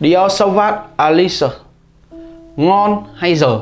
Dior Sauvage Alice, Ngon hay dở?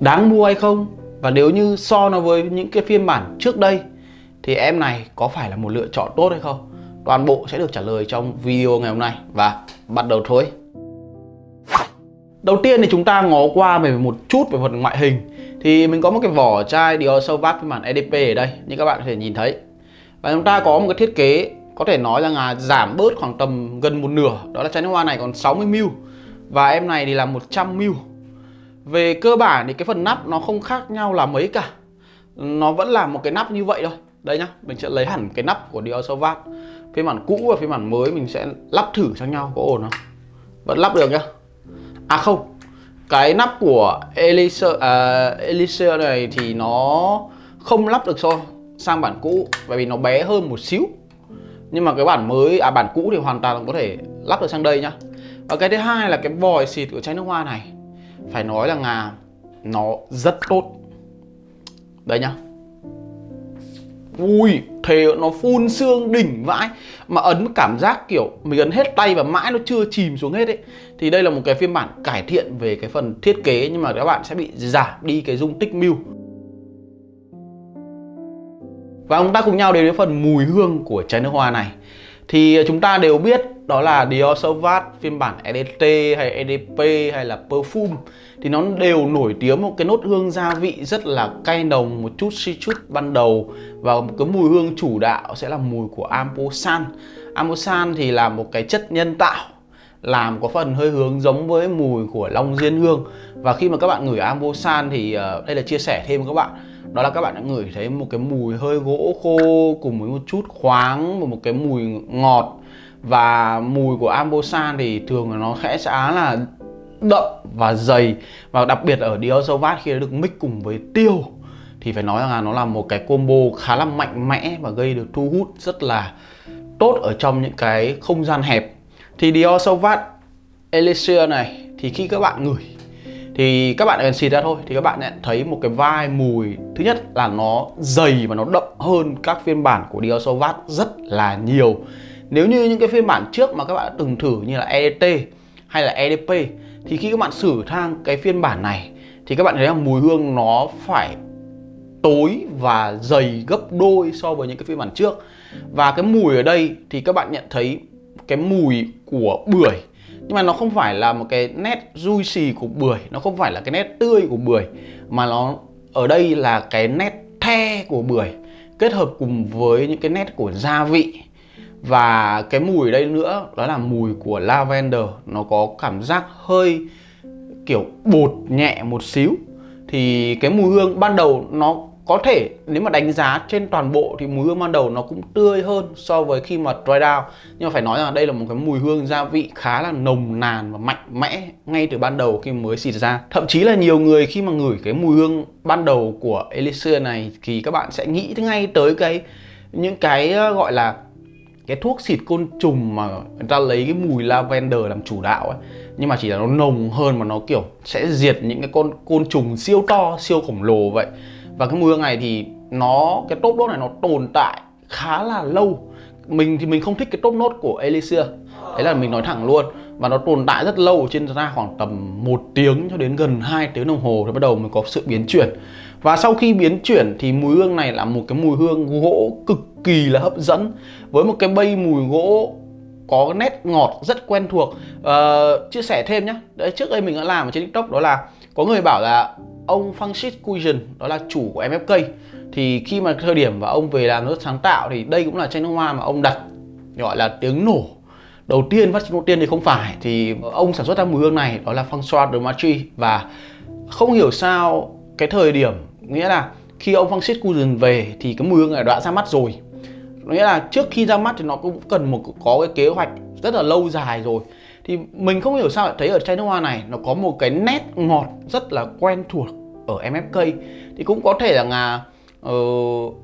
Đáng mua hay không? Và nếu như so nó với những cái phiên bản trước đây, Thì em này có phải là một lựa chọn tốt hay không? Toàn bộ sẽ được trả lời trong video ngày hôm nay Và bắt đầu thôi Đầu tiên thì chúng ta ngó qua về một chút về phần ngoại hình Thì mình có một cái vỏ chai Dior Sauvage phiên bản EDP ở đây, Như các bạn có thể nhìn thấy Và chúng ta có một cái thiết kế có thể nói là giảm bớt khoảng tầm gần một nửa Đó là chai nước hoa này còn 60ml Và em này thì là 100ml Về cơ bản thì cái phần nắp nó không khác nhau là mấy cả. Nó vẫn là một cái nắp như vậy thôi. Đây nhá, mình sẽ lấy hẳn cái nắp của Dior Sauvage Phiên bản cũ và phiên bản mới mình sẽ lắp thử sang nhau có ổn không? Vẫn lắp được nhá. À không Cái nắp của Elixir, uh, Elixir này thì nó không lắp được so sang bản cũ Bởi vì nó bé hơn một xíu nhưng mà cái bản mới à bản cũ thì hoàn toàn có thể lắp được sang đây nhá. Và cái thứ hai là cái vòi xịt của chai nước hoa này, phải nói là ngà, nó rất tốt. Đây nhá. Ui, thề nó phun xương đỉnh vãi. Mà ấn cảm giác kiểu mình ấn hết tay và mãi nó chưa chìm xuống hết ấy. Thì đây là một cái phiên bản cải thiện về cái phần thiết kế, nhưng mà các bạn sẽ bị giảm đi cái dung tích mưu và chúng ta cùng nhau đến với phần mùi hương của chai nước hoa này. Thì ờ, chúng ta đều biết đó là Dior Sauvage phiên bản EDT hay EDP hay là Perfume. Thì nó đều nổi tiếng một cái nốt hương gia vị rất là cay nồng, một chút citrus ban đầu. Và một cái mùi hương chủ đạo sẽ là mùi của Amposan. Amposan thì là một cái chất nhân tạo làm có phần hơi hướng giống với mùi của Long Diên Hương. Và khi mà các bạn ngửi Ambosan thì uh, đây là chia sẻ thêm với các bạn đó là các bạn đã ngửi thấy một cái mùi hơi gỗ khô cùng với một chút khoáng và một cái mùi ngọt. Và mùi của Ambosan thì thường là nó sẽ là đậm và dày. Và đặc biệt ở Dior Sauvage khi nó được mix cùng với tiêu, thì phải nói là nó là một cái combo khá là mạnh mẽ và gây được thu hút rất là tốt ở trong những cái không gian hẹp. Thì Dior Sauvage Elixir này, thì khi các bạn ngửi thì các bạn cần xịt ra thôi, thì các bạn nhận thấy một cái vai mùi. Thứ nhất là nó dày và nó đậm hơn các phiên bản của Diosovat rất là nhiều. Nếu như những cái phiên bản trước mà các bạn đã từng thử như là EDT hay là EDP thì khi các bạn sử thang cái phiên bản này, thì các bạn thấy là mùi hương nó phải tối và dày gấp đôi so với những cái phiên bản trước. Và cái mùi ở đây thì các bạn nhận thấy cái mùi của bưởi nhưng mà nó không phải là một cái nét juicy của bưởi, nó không phải là cái nét tươi của bưởi, mà nó ở đây là cái nét the của bưởi, kết hợp cùng với những cái nét của gia vị. Và cái mùi ở đây nữa, đó là mùi của lavender, nó có cảm giác hơi kiểu bột nhẹ một xíu. Thì cái mùi hương ban đầu nó có thể nếu mà đánh giá trên toàn bộ thì mùi hương ban đầu nó cũng tươi hơn so với khi mà dry down. Nhưng mà phải nói rằng đây là một cái mùi hương gia vị khá là nồng nàn và mạnh mẽ ngay từ ban đầu khi mới xịt ra. Thậm chí là nhiều người khi mà ngửi cái mùi hương ban đầu của Elixir này thì các bạn sẽ nghĩ ngay tới cái, những cái ờ, gọi là cái thuốc xịt côn trùng mà người ta lấy cái mùi lavender làm chủ đạo ấy. Nhưng mà chỉ là nó nồng hơn mà nó, kiểu, sẽ diệt những cái con, côn trùng siêu to, siêu khổng lồ vậy và cái mùi hương này thì nó, cái top nốt này nó tồn tại khá là lâu. Mình thì mình không thích cái top nốt của Elixir. Đấy là mình nói thẳng luôn và nó tồn tại rất lâu, trên ra khoảng tầm một tiếng cho đến gần 2 tiếng đồng hồ thì bắt đầu mới có sự biến chuyển. Và sau khi biến chuyển thì mùi hương này là một cái mùi hương gỗ cực kỳ là hấp dẫn. Với một cái bay mùi gỗ có nét ngọt rất quen thuộc. Uh, chia sẻ thêm nhé đấy trước đây mình đã làm ở trên tiktok đó là có người bảo là ông Francis Cuision đó là chủ của MFK thì khi mà thời điểm và ông về làm rất sáng tạo thì đây cũng là chai nước hoa mà ông đặt gọi là tiếng nổ. Đầu tiên phát đầu tiên thì không phải. Thì ông sản xuất ra mùi hương này đó là François de Marchi và không hiểu sao cái thời điểm nghĩa là khi ông Francis Cuision về thì cái mùi hương này đã ra mắt rồi nghĩa là trước khi ra mắt thì nó cũng cần một có cái kế hoạch rất là lâu dài rồi. Thì mình không hiểu sao lại thấy ở chai nước hoa này nó có một cái nét ngọt rất là quen thuộc ở MFK thì cũng có thể là là uh, ờ,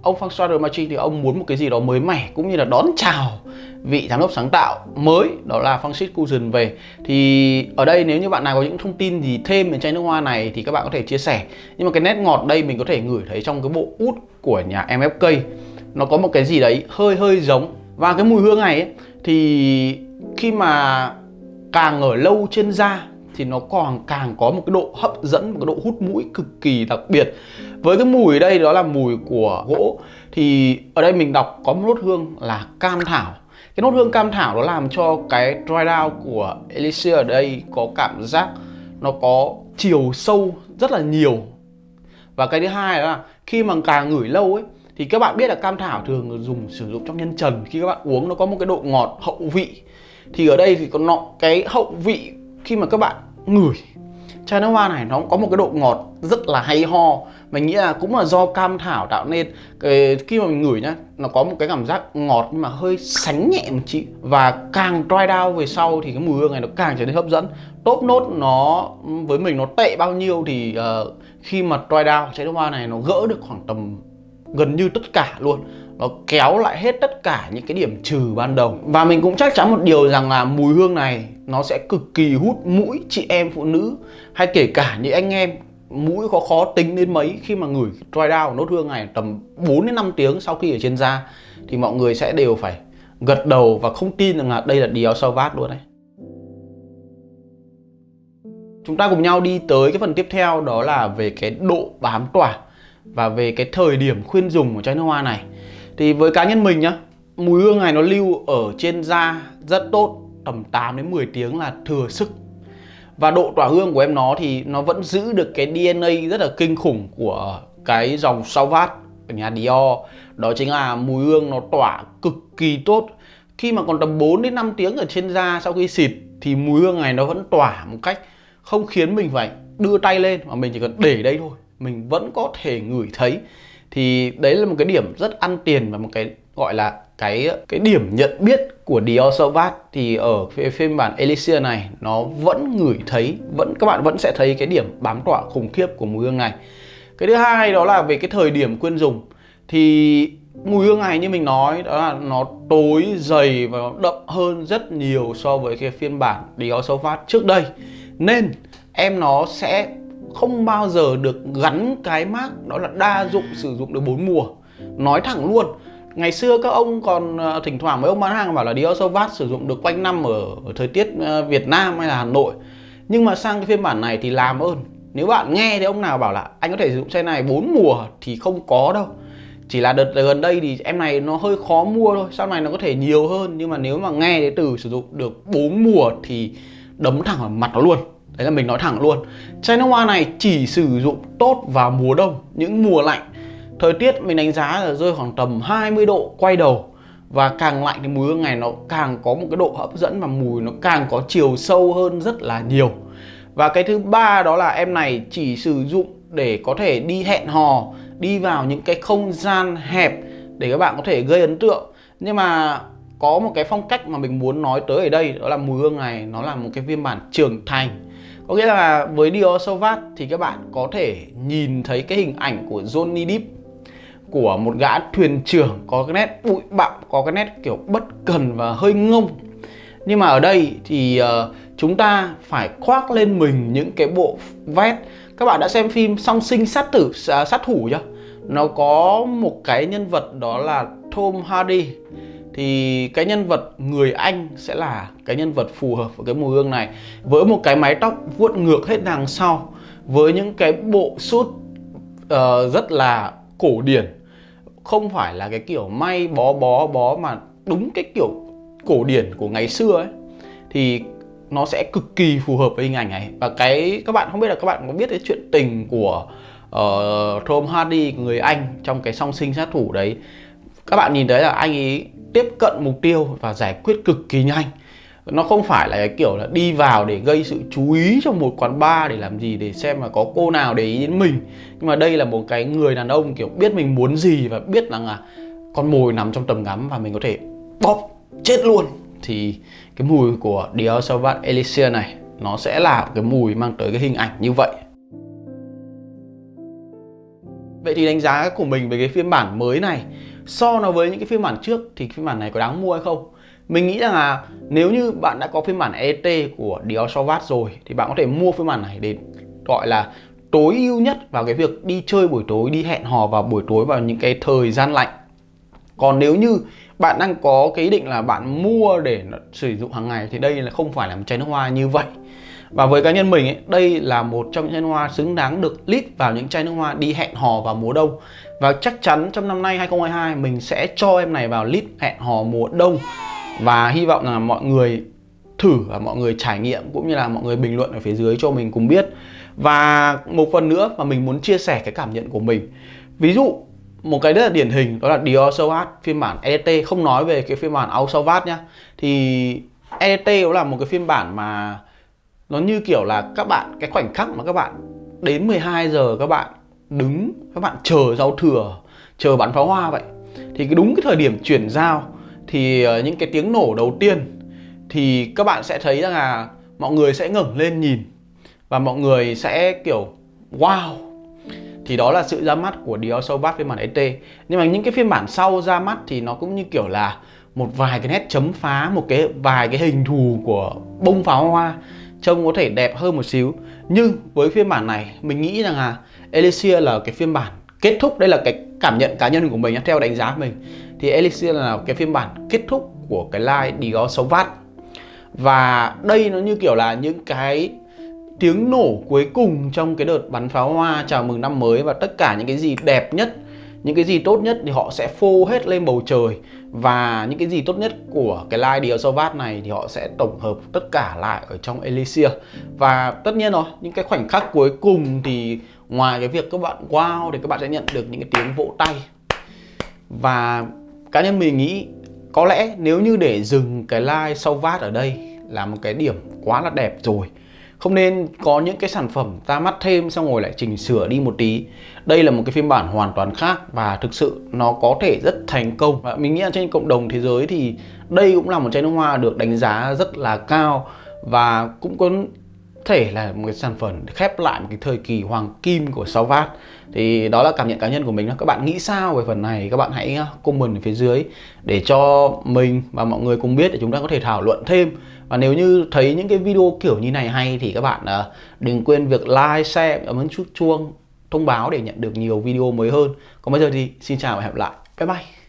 ông François de Machi thì ông muốn một cái gì đó mới mẻ cũng như là đón chào vị giám đốc sáng tạo mới đó là Francis Cousin về. Thì ở đây nếu như bạn nào có những thông tin gì thêm về chai nước hoa này thì các bạn có thể chia sẻ. Nhưng mà cái nét ngọt đây mình có thể ngửi thấy trong cái bộ út của nhà MFK nó có một cái gì đấy hơi hơi giống. Và cái mùi hương này ấy, thì khi mà càng ở lâu trên da thì nó còn càng có một cái độ hấp dẫn một cái độ hút mũi cực kỳ đặc biệt. Với cái mùi đây đó là mùi của gỗ. Thì ở đây mình đọc có một nốt hương là cam thảo. Cái nốt hương cam thảo nó làm cho cái dry down của Elixir ở đây có cảm giác nó có chiều sâu rất là nhiều. Và cái thứ hai là khi mà càng ngửi lâu ấy thì các bạn biết là cam thảo thường dùng sử dụng trong nhân trần. Khi các bạn uống nó có một cái độ ngọt hậu vị. Thì ở đây thì có nọ cái hậu vị khi mà các bạn ngửi. Chai nước hoa này nó có một cái độ ngọt rất là hay ho. Mình nghĩ là cũng là do cam thảo tạo nên cái, khi mà mình ngửi nhá nó có một cái cảm giác ngọt nhưng mà hơi sánh nhẹ một chị và càng dry down về sau thì cái mùi hương này nó càng trở nên hấp dẫn. Top nốt nó với mình nó tệ bao nhiêu thì uh, khi mà dry down chai nước hoa này nó gỡ được khoảng tầm gần như tất cả luôn. Nó kéo lại hết tất cả những cái điểm trừ ban đầu. Và mình cũng chắc chắn một điều rằng là mùi hương này nó sẽ cực kỳ hút mũi chị em phụ nữ, hay kể cả những anh em mũi có khó tính đến mấy khi mà ngửi dry down nốt hương này tầm 4 đến 5 tiếng sau khi ở trên da, thì mọi người sẽ đều phải gật đầu và không tin rằng là đây là Dior Sauvage luôn đấy. Chúng ta cùng nhau đi tới cái phần tiếp theo, đó là về cái độ bám tỏa và về cái thời điểm khuyên dùng của chai nước hoa này. Thì với cá nhân mình nhá, mùi hương này nó lưu ở trên da rất tốt, tầm 8 đến 10 tiếng là thừa sức. Và độ tỏa hương của em nó thì nó vẫn giữ được cái DNA rất là kinh khủng của cái dòng Sauvage ở nhà Dior. Đó chính là mùi hương nó tỏa cực kỳ tốt. Khi mà còn tầm 4 đến 5 tiếng ở trên da sau khi xịt thì mùi hương này nó vẫn tỏa một cách không khiến mình phải đưa tay lên mà mình chỉ cần để đây thôi mình vẫn có thể ngửi thấy, thì đấy là một cái điểm rất ăn tiền và một cái gọi là cái cái điểm nhận biết của Dior Sauvage thì ở phiên bản Elixir này, nó vẫn ngửi thấy, vẫn, các bạn vẫn sẽ thấy cái điểm bám tỏa khủng khiếp của mùi hương này. Cái thứ hai đó là về cái thời điểm quyên dùng, thì mùi hương này như mình nói, đó là nó tối dày và nó đậm hơn rất nhiều so với cái phiên bản Dior Sauvage trước đây. Nên em nó sẽ không bao giờ được gắn cái mác đó là đa dụng sử dụng được bốn mùa. Nói thẳng luôn ngày xưa các ông còn ờ, thỉnh thoảng mấy ông bán hàng bảo là Dior Sauvage sử dụng được quanh năm ở, ở thời tiết ờ, Việt Nam hay là Hà Nội. Nhưng mà sang cái phiên bản này thì làm ơn. Nếu bạn nghe thì ông nào bảo là anh có thể sử dụng xe này bốn mùa thì không có đâu. Chỉ là đợt gần đây thì em này nó hơi khó mua thôi sau này nó có thể nhiều hơn. Nhưng mà nếu mà nghe cái từ sử dụng được bốn mùa thì đấm thẳng vào mặt nó luôn đấy là mình nói thẳng luôn. Chai nước hoa này chỉ sử dụng tốt vào mùa đông, những mùa lạnh. Thời tiết mình đánh giá là rơi khoảng tầm 20 độ quay đầu. Và càng lạnh thì mùi hương này nó càng có một cái độ hấp dẫn và mùi nó càng có chiều sâu hơn rất là nhiều. Và cái thứ ba đó là em này chỉ sử dụng để có thể đi hẹn hò, đi vào những cái không gian hẹp để các bạn có thể gây ấn tượng. Nhưng mà có một cái phong cách mà mình muốn nói tới ở đây, đó là mùi hương này nó là một cái phiên bản trưởng thành có nghĩa là với Dior Sauvage thì các bạn có thể nhìn thấy cái hình ảnh của Johnny Depp của một gã thuyền trưởng có cái nét bụi bặm có cái nét kiểu bất cần và hơi ngông. Nhưng mà ở đây thì uh, chúng ta phải khoác lên mình những cái bộ vest. Các bạn đã xem phim song sinh sát tử à, sát thủ chưa? Nó có một cái nhân vật đó là Tom Hardy thì cái nhân vật người Anh sẽ là cái nhân vật phù hợp với cái mùi hương này. Với một cái mái tóc vuốt ngược hết đằng sau với những cái bộ sút uh, ờ, rất là cổ điển. Không phải là cái kiểu may bó bó bó mà đúng cái kiểu cổ điển của ngày xưa ấy. Thì nó sẽ cực kỳ phù hợp với hình ảnh này. Và cái các bạn không biết là các bạn có biết cái chuyện tình của uh, Tom Hardy người Anh trong cái song sinh sát thủ đấy. Các bạn nhìn thấy là anh ấy tiếp cận mục tiêu và giải quyết cực kỳ nhanh. Nó không phải là cái kiểu là đi vào để gây sự chú ý trong một quán bar để làm gì, để xem mà có cô nào để ý đến mình. Nhưng mà đây là một cái người đàn ông kiểu biết mình muốn gì và biết rằng là con mồi nằm trong tầm ngắm và mình có thể bóp, chết luôn. Thì cái mùi của Dior Sauvage Elixir này, nó sẽ là cái mùi mang tới cái hình ảnh như vậy. Vậy thì đánh giá của mình về cái phiên bản mới này So nó với những cái phiên bản trước thì phiên bản này có đáng mua hay không? Mình nghĩ rằng là nếu như bạn đã có phiên bản ET của Dior Sauvage rồi thì bạn có thể mua phiên bản này để gọi là tối ưu nhất vào cái việc đi chơi buổi tối, đi hẹn hò vào buổi tối vào những cái thời gian lạnh. còn nếu như bạn đang có cái ý định là bạn mua để sử dụng hàng ngày thì đây là không phải là một chai nước hoa như vậy và với cá nhân mình ấy, đây là một trong những chai nước hoa xứng đáng được lít vào những chai nước hoa đi hẹn hò vào mùa đông. Và chắc chắn trong năm nay 2022 mình sẽ cho em này vào lít hẹn hò mùa đông. Và hy vọng là mọi người thử và mọi người trải nghiệm cũng như là mọi người bình luận ở phía dưới cho mình cùng biết. Và một phần nữa mà mình muốn chia sẻ cái cảm nhận của mình. Ví dụ một cái rất là điển hình đó là Dior Sauvage phiên bản EDT không nói về cái phiên bản Au Sauvage nhá. Thì EDT đó là một cái phiên bản mà nó như kiểu là các bạn, cái khoảnh khắc mà các bạn đến 12 giờ các bạn đứng, các bạn chờ giao thừa, chờ bắn pháo hoa vậy. Thì cái đúng cái thời điểm chuyển giao thì ờ, những cái tiếng nổ đầu tiên thì các bạn sẽ thấy rằng là mọi người sẽ ngẩng lên nhìn và mọi người sẽ kiểu, wow! Thì đó là sự ra mắt của Dior Sobat phiên bản ET nhưng mà những cái phiên bản sau ra mắt thì nó cũng như kiểu là một vài cái nét chấm phá, một cái, vài cái hình thù của bông pháo hoa trông có thể đẹp hơn một xíu. Nhưng với phiên bản này, mình nghĩ rằng là Elixir là cái phiên bản kết thúc. Đây là cái cảm nhận cá nhân của mình theo đánh giá của mình. Thì Elixir là cái phiên bản kết thúc của cái line Dior vát. Và đây nó như kiểu là những cái tiếng nổ cuối cùng trong cái đợt bắn pháo hoa chào mừng năm mới và tất cả những cái gì đẹp nhất những cái gì tốt nhất thì họ sẽ phô hết lên bầu trời. Và những cái gì tốt nhất của cái line Dior Sauvage này thì họ sẽ tổng hợp tất cả lại ở trong Elixir. Và tất nhiên rồi, những cái khoảnh khắc cuối cùng thì ngoài cái việc các bạn wow thì các bạn sẽ nhận được những cái tiếng vỗ tay. Và cá nhân mình nghĩ, có lẽ nếu như để dừng cái line Sauvage ở đây là một cái điểm quá là đẹp rồi không nên có những cái sản phẩm ra mắt thêm xong rồi lại chỉnh sửa đi một tí. Đây là một cái phiên bản hoàn toàn khác và thực sự nó có thể rất thành công. Và mình nghĩ là trên cộng đồng thế giới thì đây cũng là một chai nước hoa được đánh giá rất là cao và cũng có thể là một cái sản phẩm khép lại một cái thời kỳ hoàng kim của Sauvage thì đó là cảm nhận cá nhân của mình đó. Các bạn nghĩ sao về phần này? Các bạn hãy à, comment ở phía dưới để cho mình và mọi người cùng biết để chúng ta có thể thảo luận thêm. Và nếu như thấy những cái video kiểu như này hay thì các bạn à, đừng quên việc like, share, ấn chút chuông thông báo để nhận được nhiều video mới hơn. Còn bây giờ thì xin chào và hẹn gặp lại. Bye bye.